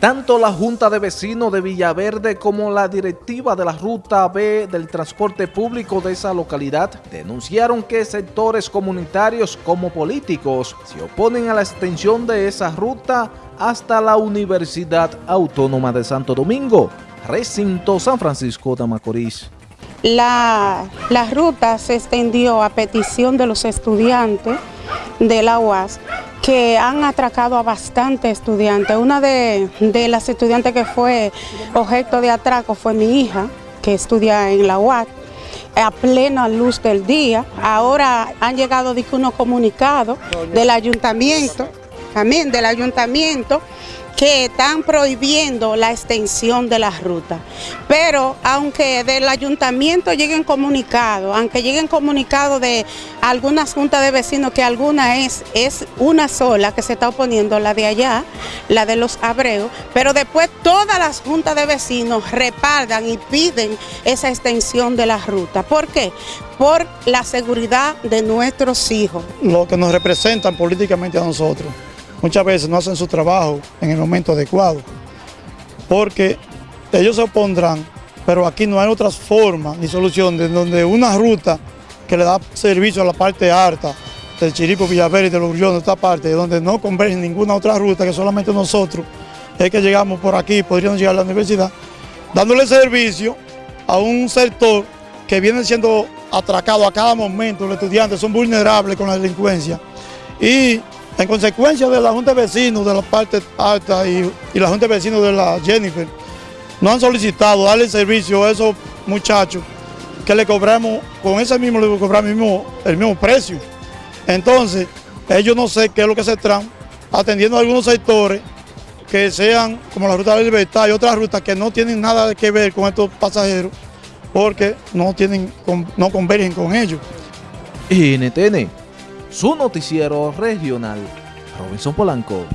Tanto la Junta de Vecinos de Villaverde como la directiva de la Ruta B del transporte público de esa localidad denunciaron que sectores comunitarios como políticos se oponen a la extensión de esa ruta hasta la Universidad Autónoma de Santo Domingo, recinto San Francisco de Macorís. La, ruta se extendió a petición de los estudiantes de la UAS que han atracado a bastantes estudiantes. Una de, las estudiantes que fue objeto de atraco fue mi hija, que estudia en la UAT, a plena luz del día. Ahora han llegado unos comunicados del ayuntamiento, también del ayuntamiento, que están prohibiendo la extensión de las rutas. Pero aunque del ayuntamiento lleguen comunicados, aunque lleguen comunicados de algunas juntas de vecinos, que alguna es, es una sola que se está oponiendo, la de allá, la de los Abreos, pero después todas las juntas de vecinos repardan y piden esa extensión de las rutas. ¿Por qué? Por la seguridad de nuestros hijos. Lo que nos representan políticamente a nosotros muchas veces no hacen su trabajo en el momento adecuado, porque ellos se opondrán, pero aquí no hay otras formas ni solución de donde una ruta que le da servicio a la parte alta del Chirico, Villaverde y de los de esta parte, donde no converge ninguna otra ruta que solamente nosotros, es que llegamos por aquí, podríamos llegar a la universidad, dándole servicio a un sector que viene siendo atracado a cada momento, los estudiantes son vulnerables con la delincuencia y en consecuencia de la Junta de Vecinos de la parte alta y, la Junta de Vecinos de la Jennifer, no han solicitado darle servicio a esos muchachos que le cobramos, con ese mismo le cobramos el mismo, precio. Entonces, ellos no sé qué es lo que se traen, atendiendo a algunos sectores que sean como la Ruta de la Libertad y otras rutas que no tienen nada que ver con estos pasajeros porque no, tienen, no convergen con ellos. NTN su noticiero regional, Robinson Polanco.